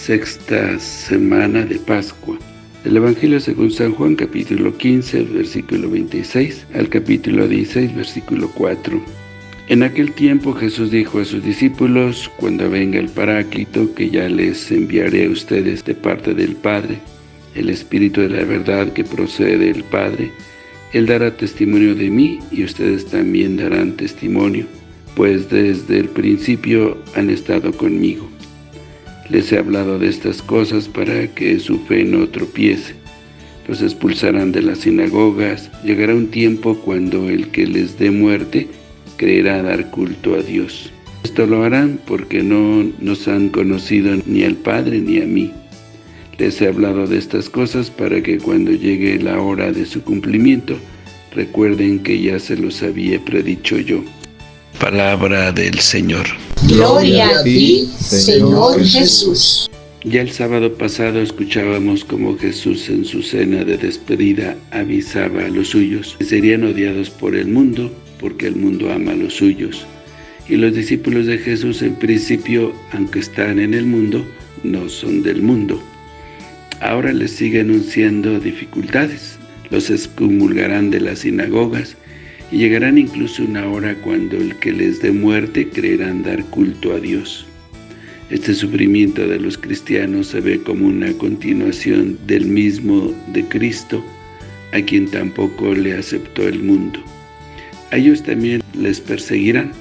sexta semana de Pascua. El Evangelio según San Juan, capítulo 15, versículo 26, al capítulo 16, versículo 4. En aquel tiempo Jesús dijo a sus discípulos, cuando venga el Paráclito, que ya les enviaré a ustedes de parte del Padre, el Espíritu de la verdad que procede del Padre, Él dará testimonio de mí y ustedes también darán testimonio, pues desde el principio han estado conmigo. Les he hablado de estas cosas para que su fe no tropiece. Los expulsarán de las sinagogas. Llegará un tiempo cuando el que les dé muerte creerá dar culto a Dios. Esto lo harán porque no nos han conocido ni al Padre ni a mí. Les he hablado de estas cosas para que cuando llegue la hora de su cumplimiento, recuerden que ya se los había predicho yo. Palabra del Señor. Gloria a ti, Señor Jesús. Ya el sábado pasado escuchábamos cómo Jesús en su cena de despedida avisaba a los suyos que serían odiados por el mundo porque el mundo ama a los suyos. Y los discípulos de Jesús en principio, aunque están en el mundo, no son del mundo. Ahora les sigue anunciando dificultades. Los excomulgarán de las sinagogas y llegarán incluso una hora cuando el que les dé muerte creerán dar culto a Dios. Este sufrimiento de los cristianos se ve como una continuación del mismo de Cristo, a quien tampoco le aceptó el mundo. A ellos también les perseguirán.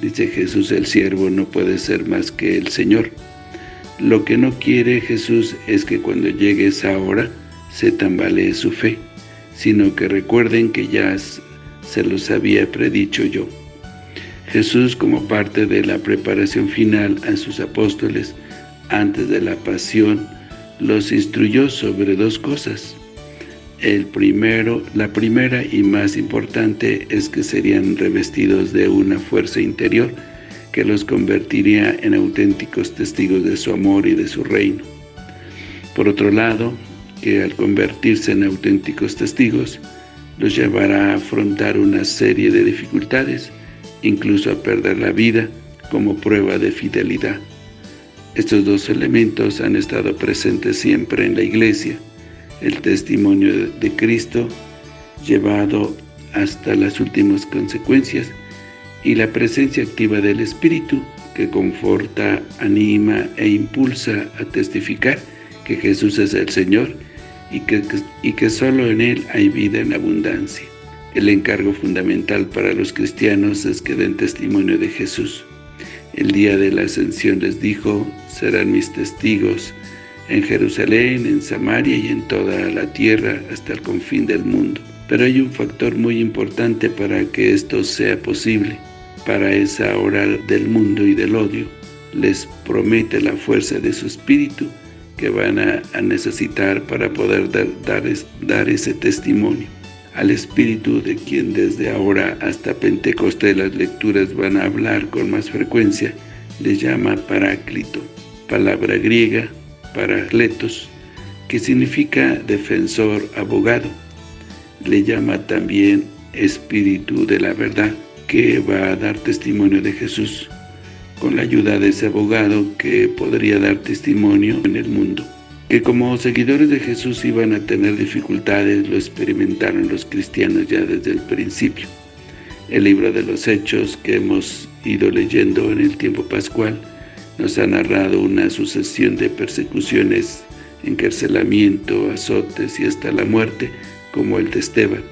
Dice Jesús, el siervo no puede ser más que el Señor. Lo que no quiere Jesús es que cuando llegue esa hora se tambalee su fe, sino que recuerden que ya se los había predicho yo. Jesús, como parte de la preparación final a sus apóstoles antes de la pasión, los instruyó sobre dos cosas. El primero, la primera y más importante es que serían revestidos de una fuerza interior que los convertiría en auténticos testigos de su amor y de su reino. Por otro lado, que al convertirse en auténticos testigos, los llevará a afrontar una serie de dificultades, incluso a perder la vida como prueba de fidelidad. Estos dos elementos han estado presentes siempre en la Iglesia, el testimonio de Cristo llevado hasta las últimas consecuencias y la presencia activa del Espíritu que conforta, anima e impulsa a testificar que Jesús es el Señor y que, y solo en Él hay vida en abundancia. El encargo fundamental para los cristianos es que den testimonio de Jesús. El día de la ascensión les dijo, serán mis testigos en Jerusalén, en Samaria y en toda la tierra hasta el confín del mundo. Pero hay un factor muy importante para que esto sea posible. Para esa hora del mundo y del odio, les promete la fuerza de su espíritu que van a, necesitar para poder dar, dar, ese testimonio. Al Espíritu de quien desde ahora hasta Pentecostés las lecturas van a hablar con más frecuencia, le llama Paráclito, palabra griega, Paracletos, que significa defensor, abogado. Le llama también Espíritu de la verdad, que va a dar testimonio de Jesús con la ayuda de ese abogado que podría dar testimonio en el mundo. Que como seguidores de Jesús iban a tener dificultades, lo experimentaron los cristianos ya desde el principio. El libro de los Hechos que hemos ido leyendo en el tiempo pascual nos ha narrado una sucesión de persecuciones, encarcelamiento, azotes y hasta la muerte, como el de Esteban.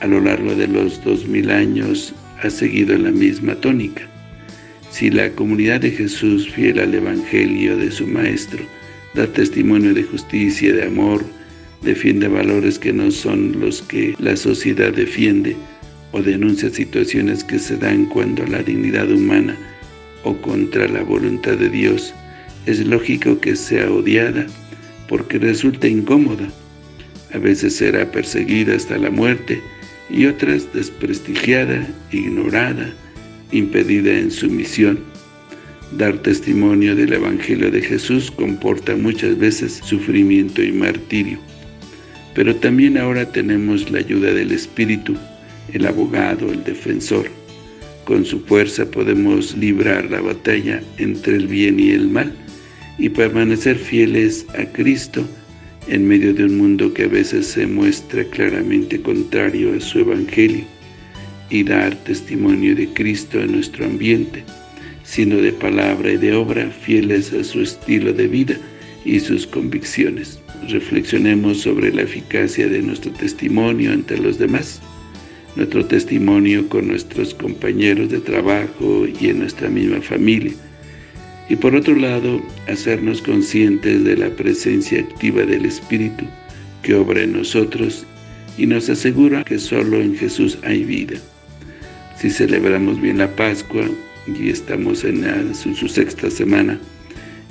A lo largo de los dos mil años ha seguido la misma tónica. Si la comunidad de Jesús, fiel al Evangelio de su Maestro, da testimonio de justicia, y de amor, defiende valores que no son los que la sociedad defiende, o denuncia situaciones que se dan cuando la dignidad humana o contra la voluntad de Dios, es lógico que sea odiada, porque resulta incómoda. A veces será perseguida hasta la muerte, y otras desprestigiada, ignorada, impedida en su misión. Dar testimonio del Evangelio de Jesús comporta muchas veces sufrimiento y martirio. Pero también ahora tenemos la ayuda del Espíritu, el abogado, el defensor. Con su fuerza podemos librar la batalla entre el bien y el mal, y permanecer fieles a Cristo en medio de un mundo que a veces se muestra claramente contrario a su Evangelio y dar testimonio de Cristo en nuestro ambiente, sino de palabra y de obra fieles a su estilo de vida y sus convicciones. Reflexionemos sobre la eficacia de nuestro testimonio ante los demás, nuestro testimonio con nuestros compañeros de trabajo y en nuestra misma familia, y por otro lado, hacernos conscientes de la presencia activa del Espíritu que obra en nosotros y nos asegura que solo en Jesús hay vida. Si celebramos bien la Pascua y estamos en, su sexta semana,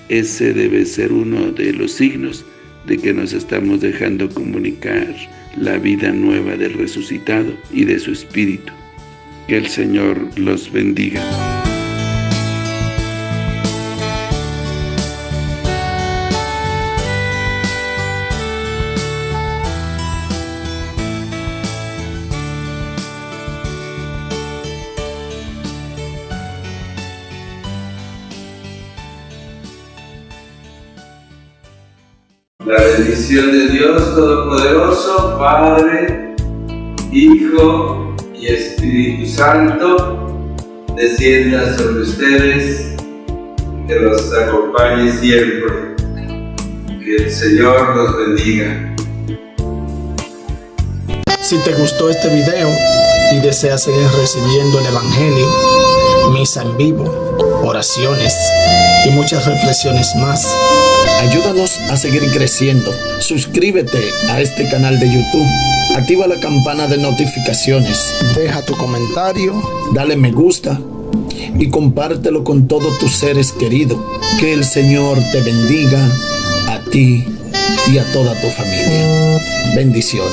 ese debe ser uno de los signos de que nos estamos dejando comunicar la vida nueva del resucitado y de su Espíritu. Que el Señor los bendiga. La bendición de Dios Todopoderoso, Padre, Hijo y Espíritu Santo, descienda sobre ustedes, que los acompañe siempre. Que el Señor los bendiga. Si te gustó este video y deseas seguir recibiendo el Evangelio, misa en vivo, oraciones y muchas reflexiones más, Ayúdanos a seguir creciendo. Suscríbete a este canal de YouTube. Activa la campana de notificaciones. Deja tu comentario. Dale me gusta. Y compártelo con todos tus seres queridos. Que el Señor te bendiga a ti y a toda tu familia. Bendiciones.